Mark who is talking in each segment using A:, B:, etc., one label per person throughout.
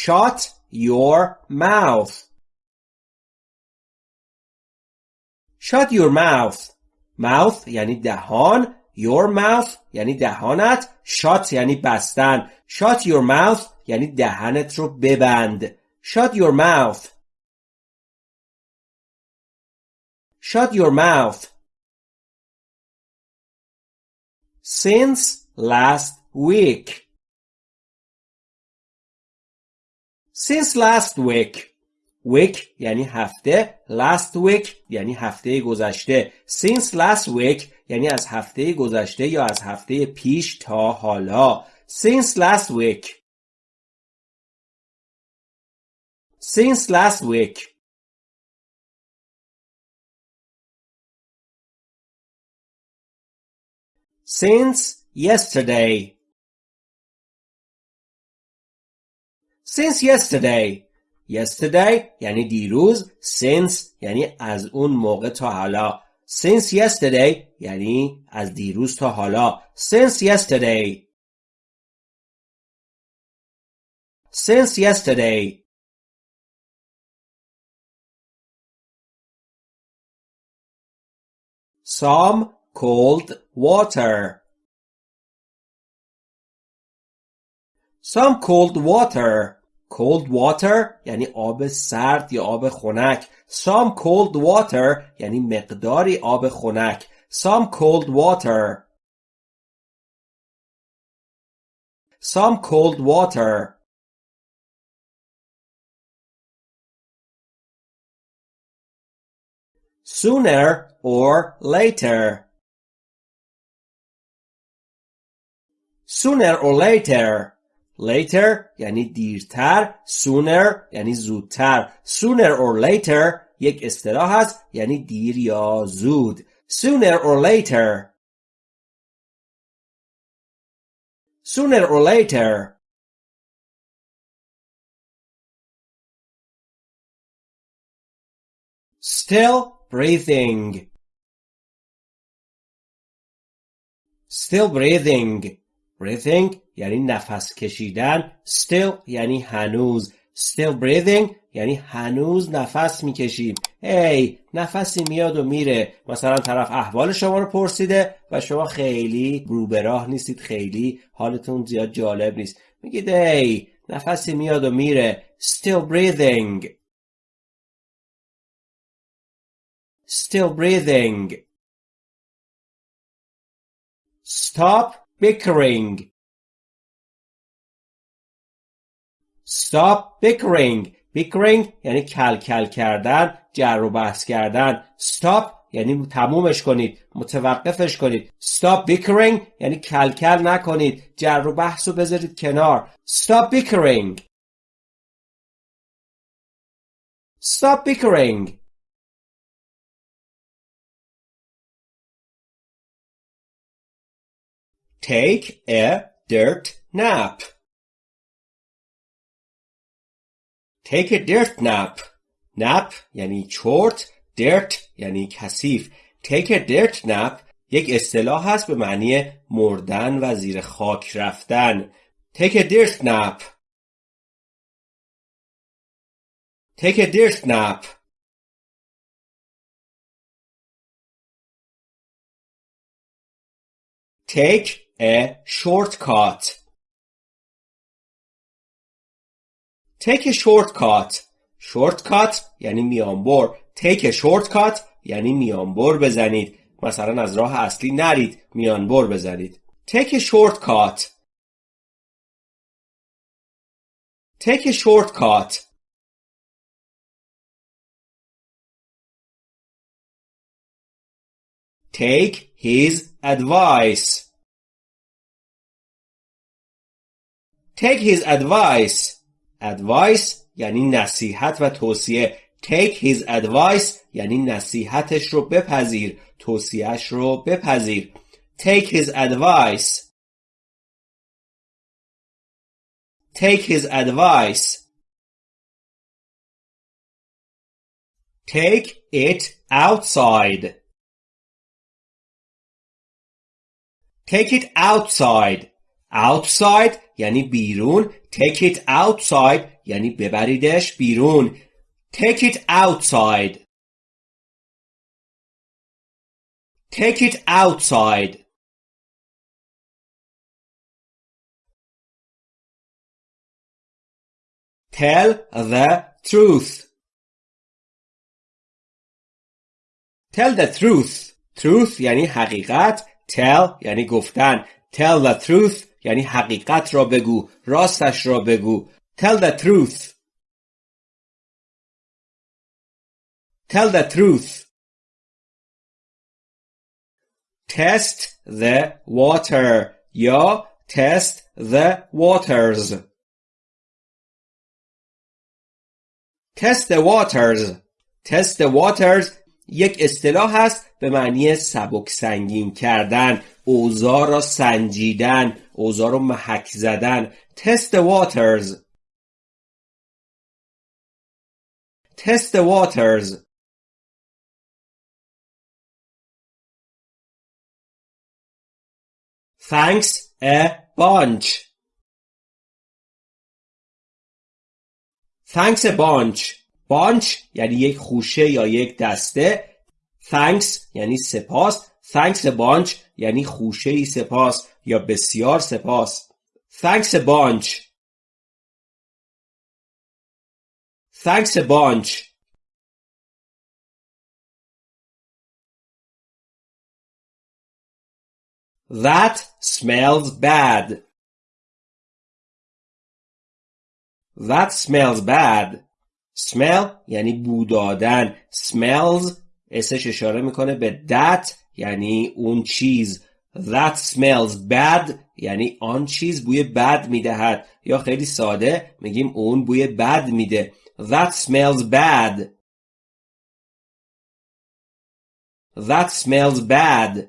A: shut your mouth shut your mouth mouth یعنی دهان your mouth یعنی دهانت shut یعنی بستن shut your mouth یعنی دهنت رو ببند shut your mouth shut your mouth since last week Since last week week یعنی هفته last week یعنی هفته گذشته since last week یعنی از هفته گذشته یا از هفته پیش تا حالا since last week since last week since yesterday since yesterday yesterday یعنی دیروز since یعنی از اون موقع تا حالا since yesterday یعنی از دیروز تا حالا since yesterday since yesterday some cold water some cold water Cold water یعنی آب سرد یا آب خنک some cold water یعنی مقداری آب خنک some cold water some cold water sooner or later sooner or later later یعنی دیرتر sooner یعنی زودتر sooner or later یک اصطلاح است یعنی دیر یا زود sooner or later sooner or later still breathing still breathing breathing یعنی نفس کشیدن. Still یعنی هنوز. Still breathing یعنی هنوز نفس می‌کشیم. هی hey, نفسی میاد و میره. مثلا طرف احوال شما رو پرسیده و شما خیلی رو راه نیستید. خیلی حالتون زیاد جالب نیست. میگید هی hey, نفسی میاد و میره. Still breathing. Still breathing. Stop bickering. Stop bickering. Bickering یعنی کل کل کردن جر و بحث کردن. Stop یعنی تمومش کنید متوقفش کنید. Stop bickering یعنی کل کل نکنید جر و بحث رو بذارید کنار. Stop bickering. Stop bickering. Take a dirt nap take a dirt nap nap یعنی چرت dirt یعنی کثیف take a dirt nap یک اصطلاح هست به معنی مردن و زیر خاک رفتن take a dirt nap take a dirt nap take a shortcut take a shortcut shortcut یعنی میانبر take a shortcut یعنی میانبر بزنید مثلا از راه اصلی نرید میانبر بزنید take a shortcut take a shortcut take his advice take his advice advice یعنی نصیحت و توصیه take his advice یعنی نصیحتش رو بپذیر توصیهش رو بپذیر take his advice take his advice take it outside take it outside outside یعنی بیرون take it outside یعنی ببریدش بیرون take it outside take it outside tell the truth tell the truth truth یعنی حقیقت tell یعنی گفتن tell the truth یعنی حقیقت را بگو راستش را بگو tell the truth tell the truth test the water یا test the waters test the waters test the waters یک اصطلاح هست به معنی سبک سنگین کردن اوزار را سنجیدن اوزار را محک زدن. تست واترز تست واترز فنکس ا بانچ Thanks a bunch bunch یعنی یک خوشه یا یک دسته. Thanks یعنی سپاس. Thanks a bunch یعنی خوشه ای سپاس یا بسیار سپاس thanks a bunch thanks a bunch That smells bad. That smells bad. smell یعنی بو دادن smells اسش اشاره می‌کنه به that یعنی اون چیز that smells bad یعنی آن چیز بوی بد می‌دهد یا خیلی ساده میگیم اون بوی بد میده that smells bad that smells bad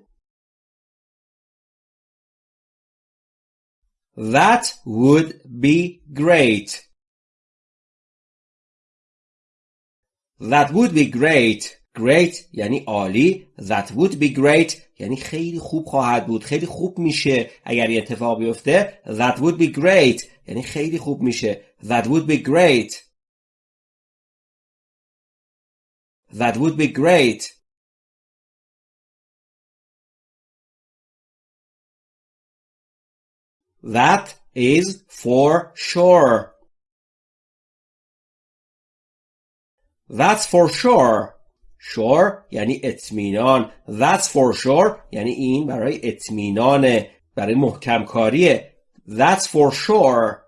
A: that would be great That would be great. Great یعنی عالی. That would be great یعنی خیلی خوب خواهد بود. خیلی خوب میشه اگر یه اتفاق بیفته. That would be great یعنی خیلی خوب میشه. That would be great. That would be great. That is for sure. That's for sure. Sure یعنی اطمینان. That's for sure یعنی این برای اطمینانه. برای محکم کاریه. That's for sure.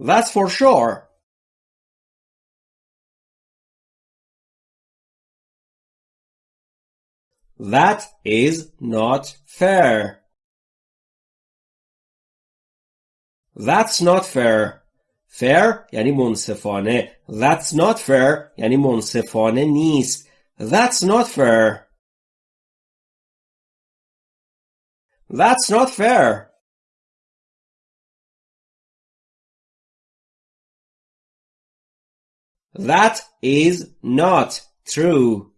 A: That's for sure. That is not fair. That's not fair. fair یعنی منصفانه that's not fair یعنی منصفانه نیست that's not fair that's not fair that is not true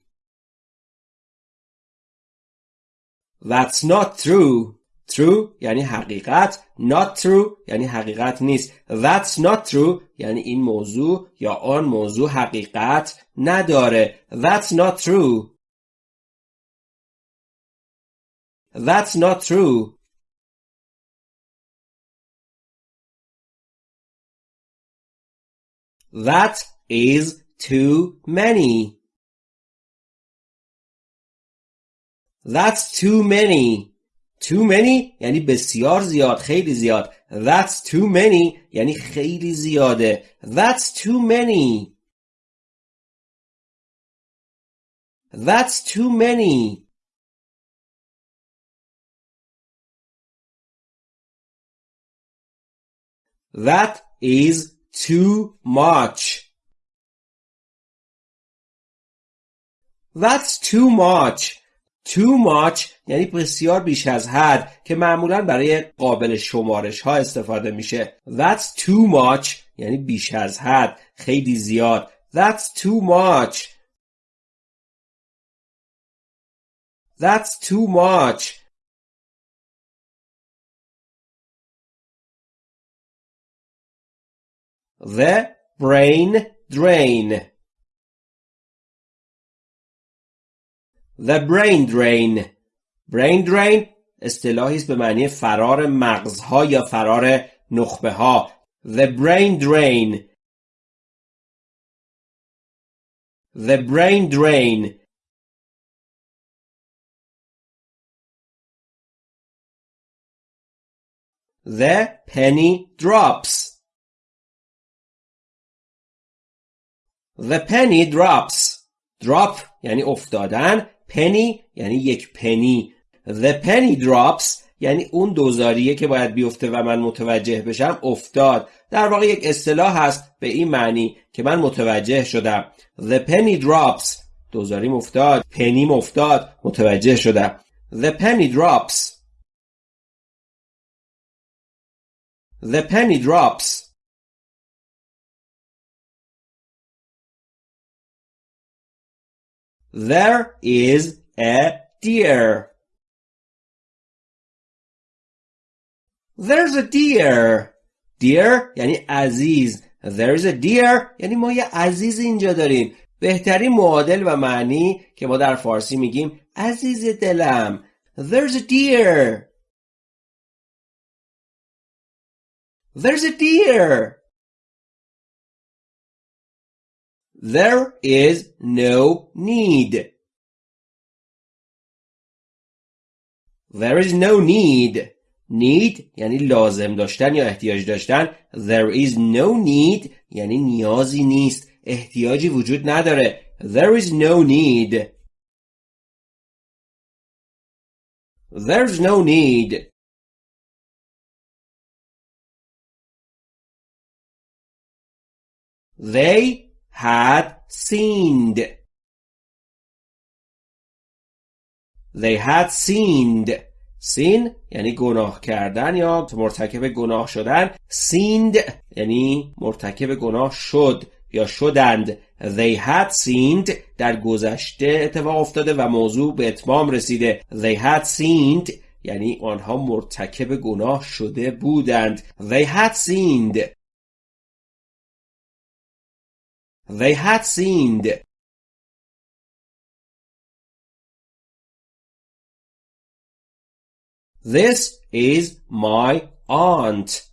A: that's not true True یعنی حقیقت not true یعنی حقیقت نیست that's not true یعنی این موضوع یا آن موضوع حقیقت نداره that's not true that's not true that is too many that's too many too many یعنی بسیار زیاد خیلی زیاد that's too many یعنی خیلی زیاده that's too many that's too many that is too much that's too much Too much یعنی بسیار بیش از حد که معمولا برای قابل شمارش ها استفاده میشه. That's too much یعنی بیش از حد خیلی زیاد. That's too much. That's too much. The brain drain. The brain drain brain drain اصطلاحی است به معنی فرار مغزها یا فرار نخبه ها The brain drain The brain drain The penny drops The penny drops drop یعنی افتادن penny یعنی یک پنی The penny drops یعنی اون دوزاریه که باید بیفته و من متوجه بشم افتاد. در واقع یک اصطلاح هست به این معنی که من متوجه شدم. The penny drops. دوزاریم افتاد. پنیم افتاد. متوجه شدم. The penny drops. The penny drops. There is a deer. There's a deer. Deer یعنی عزیز. There's a deer یعنی ما یه عزیز اینجا داریم. بهترین معادل و معنی که ما در فارسی میگیم عزیز دلم. There's a deer. There's a deer. There is no need There is no need need یعنی لازم داشتن یا احتیاج داشتن There is no need یعنی نیازی نیست احتیاجی وجود نداره There is no need There's no need They had sinned. They had sinned. سین یعنی گناه کردن یا مرتکب گناه شدن. Sinned یعنی مرتکب گناه شد یا شدند. They had sinned در گذشته اتفاق افتاده و موضوع به اتمام رسیده. They had sinned یعنی آنها مرتکب گناه شده بودند. They had sinned. They had sinned. This is my aunt.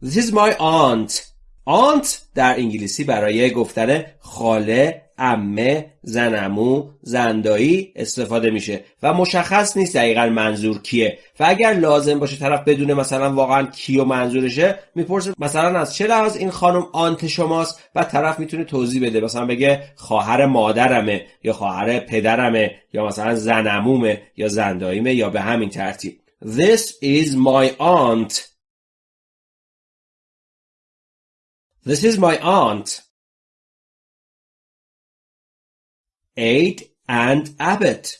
A: This is my aunt. Aunt در انگلیسی برای گفتن خاله امه زنمو زندایی استفاده میشه و مشخص نیست دقیقا منظور کیه. و اگر لازم باشه طرف بدونه مثلا واقعا کیو منظورشه می‌پرسه مثلا از چه لحاظ این خانم آنت شماست؟ و طرف می‌تونه توضیح بده. مثلا بگه خواهر مادرمه یا خواهر پدرمه یا مثلا زنمومه یا زنداییمه یا به همین ترتیب. This is my aunt. This is my aunt. Aid and Abbott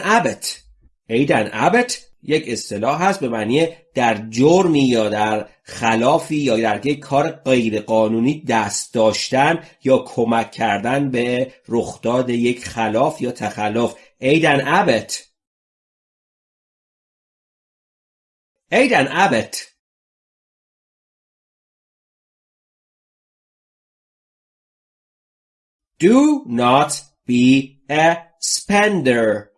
A: Abbott Aid and Abbott یک اصطلاح هست به معنی در جرمی یا در خلافی یا در یک کار غیرقانونی دست داشتن یا کمک کردن به رخداد یک خلاف یا تخلف. Aid and Aid and Abbott Do not be a spender.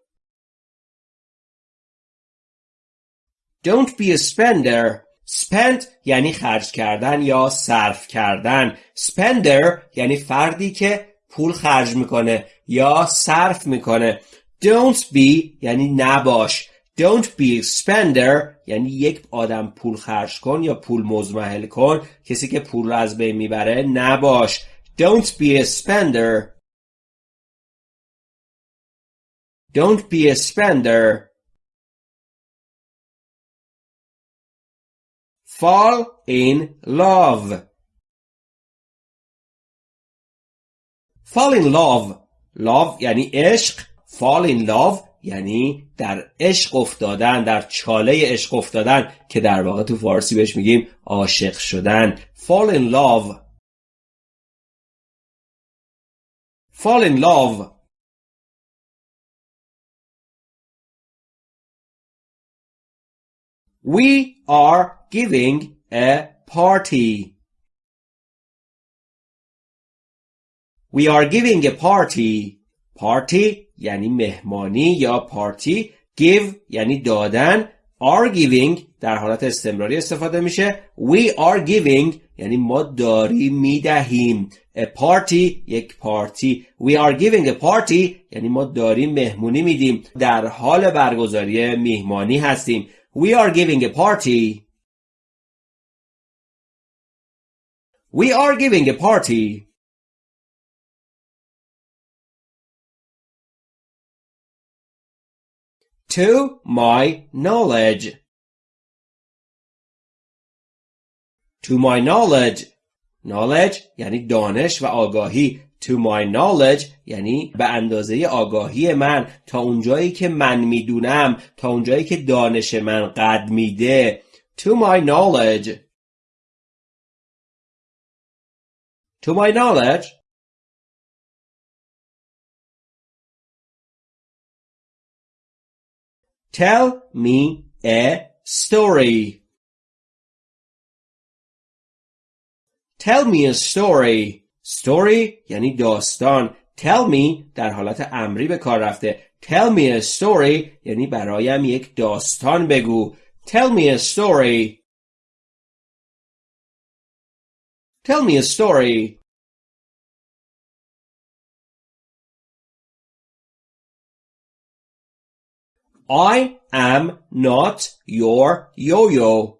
A: Don't be a spender. spend یعنی خرج کردن یا صرف کردن. spender یعنی فردی که پول خرج می‌کنه یا صرف می‌کنه. Don't be یعنی نباش. Don't be a spender یعنی یک آدم پول خرج کن یا پول مزمحل کن کسی که پول رو از بین می‌بره نباش Don't be a spender. Don't be a spender. Fall in love. Fall in love. Love یعنی عشق. Fall in love یعنی در عشق افتادن در چاله عشق افتادن که در واقع تو فارسی بهش میگیم عاشق شدن fall in love fall in love We are giving a party. We are giving a party. Party یعنی مهمانی یا پارتی. Give یعنی دادن. Are giving در حالت استمراری استفاده میشه. We are giving یعنی ما داریم می‌دهیم. A party یک پارتی. We are giving a party یعنی ما داریم مهمونی میدیم. در حال برگزاری میهمانی هستیم. We are giving a party. We are giving a party. To my knowledge. To my knowledge. Knowledge یعنی دانش و آگاهی. To my knowledge یعنی به اندازه آگاهی من تا اونجایی که من می‌دونم تا اونجایی که دانش من قد میده To my knowledge To my knowledge Tell me a story Tell me a story story یعنی داستان tell me در حالت امری به کار رفته tell me a story یعنی برایم یک داستان بگو tell me a story tell me a story I am not your yo-yo.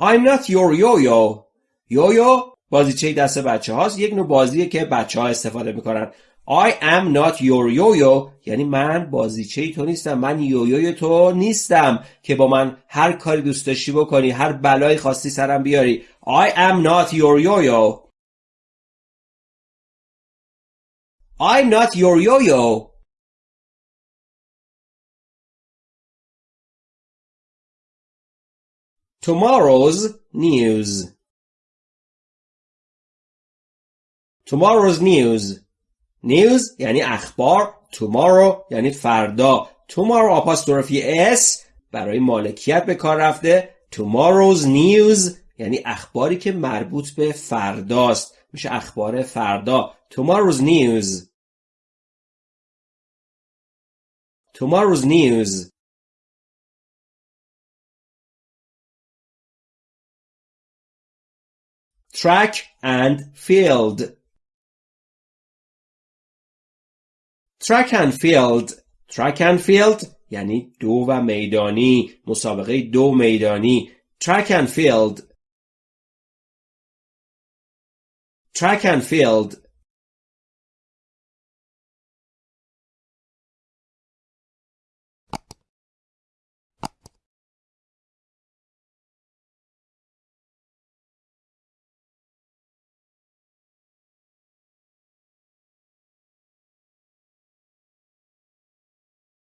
A: I'm not your yo-yo. یویو بازیچه دست بچه هاست؟ یک نوع بازیه که بچه ها استفاده می‌کنن. I am not your yo-yo. یعنی من بازیچه تو نیستم. من یویوی تو نیستم که با من هر کاری دوست داشتی بکنی هر بلایی خواستی سرم بیاری. I am not your yo-yo. I'm not your yo-yo Tomorrow's news Tomorrow's news News یعنی اخبار Tomorrow یعنی فردا Tomorrow آپاستروفی S برای مالکیت به کار رفته Tomorrow's news یعنی اخباری که مربوط به فرداست میشه اخبار فردا Tomorrow's news Tomorrow's news track and field track and field track and field یعنی دو و میدانی مسابقه دو میدانی track and field track and field